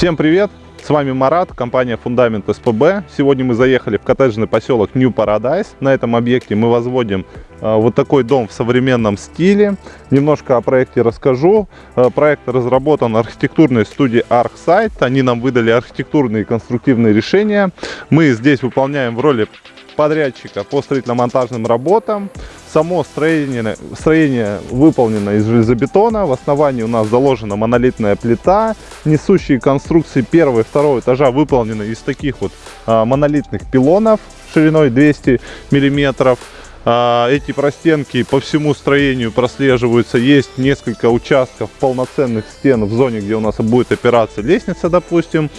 Всем привет! С вами Марат, компания Фундамент СПБ. Сегодня мы заехали в коттеджный поселок New Paradise. На этом объекте мы возводим вот такой дом в современном стиле. Немножко о проекте расскажу. Э, проект разработан архитектурной студией ArcSite. Они нам выдали архитектурные и конструктивные решения. Мы здесь выполняем в роли подрядчика по строительно-монтажным работам. Само строение, строение выполнено из железобетона. В основании у нас заложена монолитная плита. Несущие конструкции первого и второго этажа выполнены из таких вот а, монолитных пилонов шириной 200 миллиметров. А, эти простенки по всему строению прослеживаются. Есть несколько участков полноценных стен в зоне, где у нас будет опираться лестница, допустим.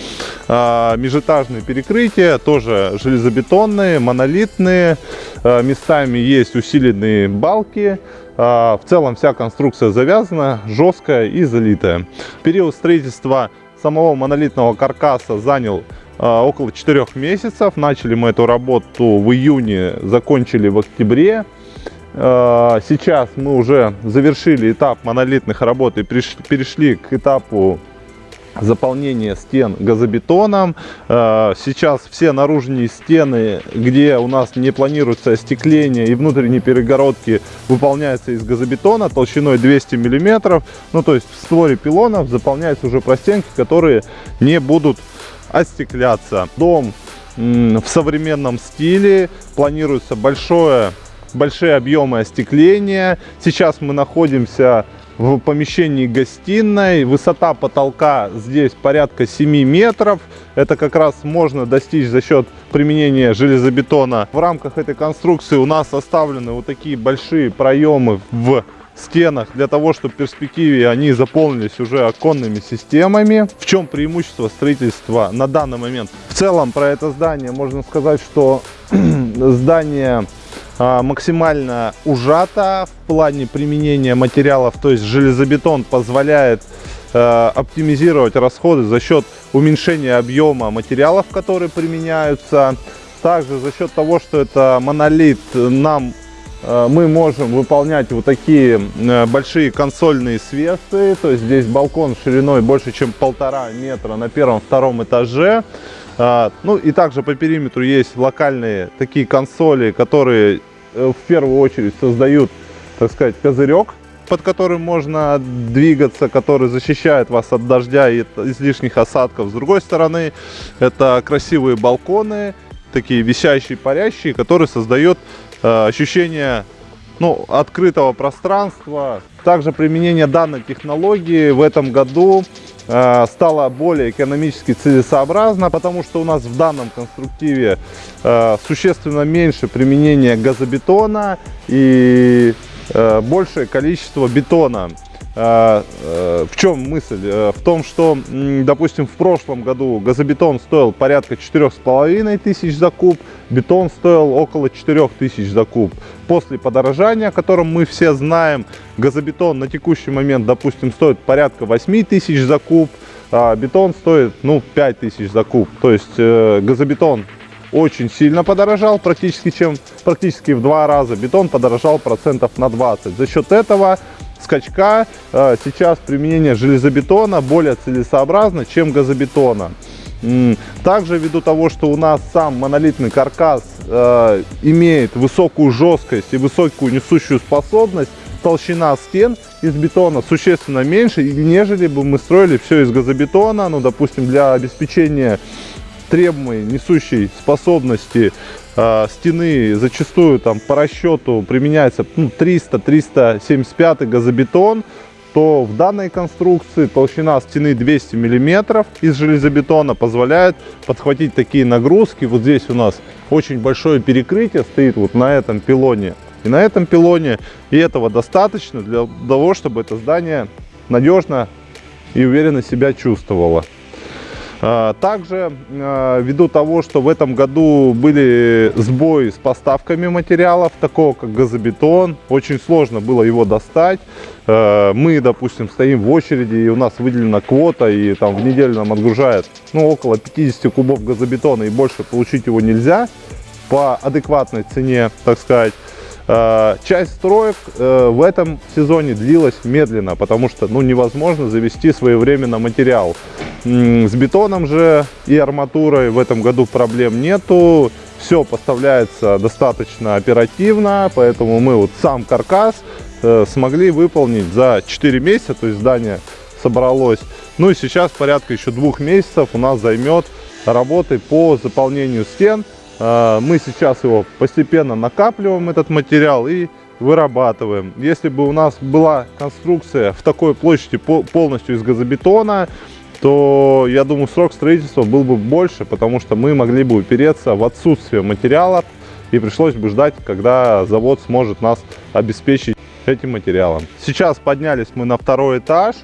А, межэтажные перекрытия, тоже железобетонные, монолитные. А, местами есть усиленные балки. В целом вся конструкция завязана, жесткая и залитая. Период строительства самого монолитного каркаса занял а, около 4 месяцев. Начали мы эту работу в июне, закончили в октябре. А, сейчас мы уже завершили этап монолитных работ и перешли к этапу заполнения стен газобетоном. А, сейчас все наружные стены, где у нас не планируется остекление и внутренние перегородки, выполняются из газобетона толщиной 200 миллиметров. Ну, то есть в створе пилонов заполняются уже простенки, которые не будут остекляться. Дом в современном стиле, планируется большое, большие объемы остекления. Сейчас мы находимся в помещении гостиной. Высота потолка здесь порядка 7 метров. Это как раз можно достичь за счет применения железобетона. В рамках этой конструкции у нас оставлены вот такие большие проемы в стенах для того, чтобы в перспективе они заполнились уже оконными системами. В чем преимущество строительства на данный момент? В целом про это здание можно сказать, что здание максимально ужато в плане применения материалов, то есть железобетон позволяет э, оптимизировать расходы за счет уменьшения объема материалов, которые применяются. Также за счет того, что это монолит, нам Э, мы можем выполнять вот такие э, большие консольные свесы. То есть здесь балкон шириной больше, чем полтора метра на первом-втором этаже. Э, ну и также по периметру есть локальные такие консоли, которые в первую очередь создают, так сказать, козырек под которым можно двигаться, который защищает вас от дождя и излишних осадков. С другой стороны, это красивые балконы, такие висящие, парящие, которые создают Э, ощущение ну, открытого пространства. Также применение данной технологии в этом году э, стало более экономически целесообразно, потому что у нас в данном конструктиве э, существенно меньше применения газобетона и э, большее количество бетона. Э, в чем мысль? Э, в том, что, допустим, в прошлом году газобетон стоил порядка четырех с половиной тысяч за куб, бетон стоил около четырех тысяч за куб. После подорожания, о котором мы все знаем, газобетон на текущий момент, допустим, стоит порядка 8 тысяч за куб, а бетон стоит, ну, 5 тысяч за куб. То есть э, газобетон очень сильно подорожал, практически, чем, практически в два раза. Бетон подорожал процентов на 20. За счет этого скачка э, сейчас применение железобетона более целесообразно, чем газобетона. Также ввиду того, что у нас сам монолитный каркас э, имеет высокую жесткость и высокую несущую способность, толщина стен из бетона существенно меньше, нежели бы мы строили все из газобетона. Ну, допустим, для обеспечения требуемой несущей способности э, стены зачастую там по расчету применяется ну, 300-375 газобетон, то в данной конструкции толщина стены 200 миллиметров из железобетона позволяет подхватить такие нагрузки. Вот здесь у нас очень большое перекрытие стоит вот на этом пилоне и на этом пилоне. И этого достаточно для того, чтобы это здание надежно и уверенно себя чувствовало. А, также, а, ввиду того, что в этом году были сбои с поставками материалов, такого как газобетон, очень сложно было его достать. А, мы, допустим, стоим в очереди, и у нас выделена квота, и там в неделю нам отгружают ну, около 50 кубов газобетона, и больше получить его нельзя по адекватной цене, так сказать. Часть строек э, в этом сезоне длилась медленно, потому что ну, невозможно завести своевременно материал. С бетоном же и арматурой в этом году проблем нету. Все поставляется достаточно оперативно, поэтому мы вот сам каркас э, смогли выполнить за 4 месяца, то есть здание собралось. Ну и сейчас порядка еще двух месяцев у нас займет работы по заполнению стен. Э, мы сейчас его постепенно накапливаем, этот материал, и вырабатываем. Если бы у нас была конструкция в такой площади полностью из газобетона, то, я думаю, срок строительства был бы больше, потому что мы могли бы упереться в отсутствие материалов и пришлось бы ждать, когда завод сможет нас обеспечить этим материалом. Сейчас поднялись мы на второй этаж.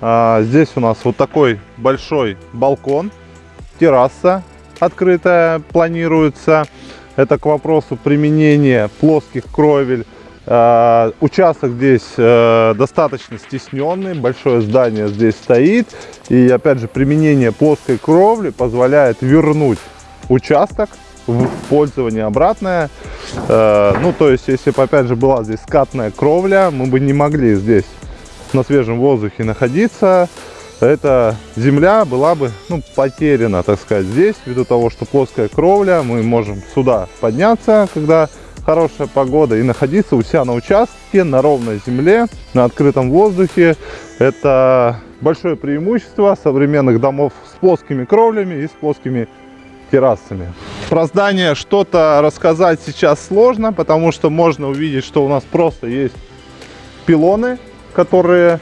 А, здесь у нас вот такой большой балкон, терраса открытая планируется. Это к вопросу применения плоских кровель Э, участок здесь э, достаточно стесненный, большое здание здесь стоит. И опять же, применение плоской кровли позволяет вернуть участок в пользование обратное. Э, ну, то есть, если бы, опять же, была здесь скатная кровля, мы бы не могли здесь на свежем воздухе находиться. Эта земля была бы ну, потеряна, так сказать, здесь, ввиду того, что плоская кровля, мы можем сюда подняться, когда хорошая погода и находиться у себя на участке, на ровной земле, на открытом воздухе. Это большое преимущество современных домов с плоскими кровлями и с плоскими террасами. Про здание что-то рассказать сейчас сложно, потому что можно увидеть, что у нас просто есть пилоны, которые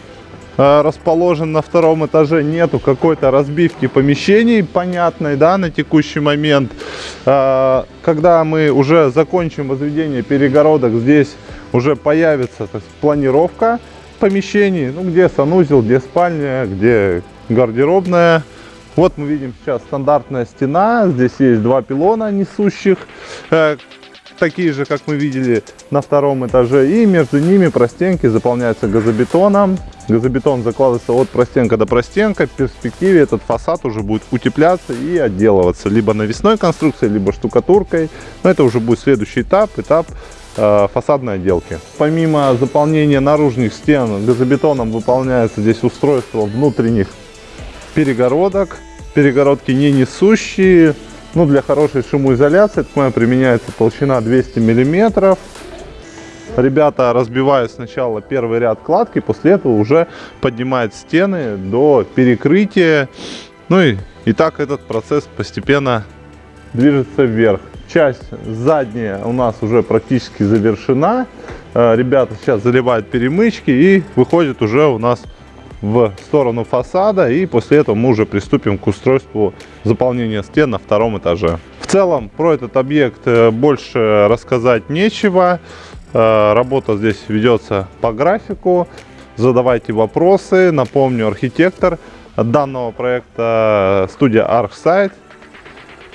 расположен на втором этаже, нету какой-то разбивки помещений понятной, да, на текущий момент. Э, когда мы уже закончим возведение перегородок, здесь уже появится есть, планировка помещений, ну, где санузел, где спальня, где гардеробная. Вот мы видим сейчас стандартная стена, здесь есть два пилона несущих, э, такие же, как мы видели на втором этаже. И между ними простенки заполняются газобетоном. Газобетон закладывается от простенка до простенка. В перспективе этот фасад уже будет утепляться и отделываться либо навесной конструкцией, либо штукатуркой. Но это уже будет следующий этап, этап э, фасадной отделки. Помимо заполнения наружных стен, газобетоном выполняется здесь устройство внутренних перегородок. Перегородки не несущие, ну, для хорошей шумоизоляции, так понимаю, применяется толщина 200 миллиметров. Ребята разбивают сначала первый ряд кладки, после этого уже поднимают стены до перекрытия. Ну и, и так этот процесс постепенно движется вверх. Часть задняя у нас уже практически завершена. Э, ребята сейчас заливают перемычки и выходит уже у нас в сторону фасада и после этого мы уже приступим к устройству заполнения стен на втором этаже. В целом про этот объект э, больше рассказать нечего. Э, работа здесь ведется по графику. Задавайте вопросы. Напомню, архитектор данного проекта студия ArcSite.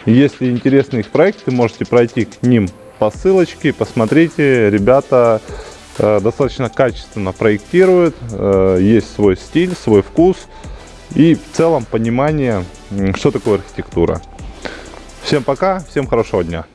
Если интересны их проекты, можете пройти к ним по ссылочке. Посмотрите, ребята Э, достаточно качественно проектирует, э, есть свой стиль, свой вкус и в целом понимание, что такое архитектура. Всем пока, всем хорошего дня.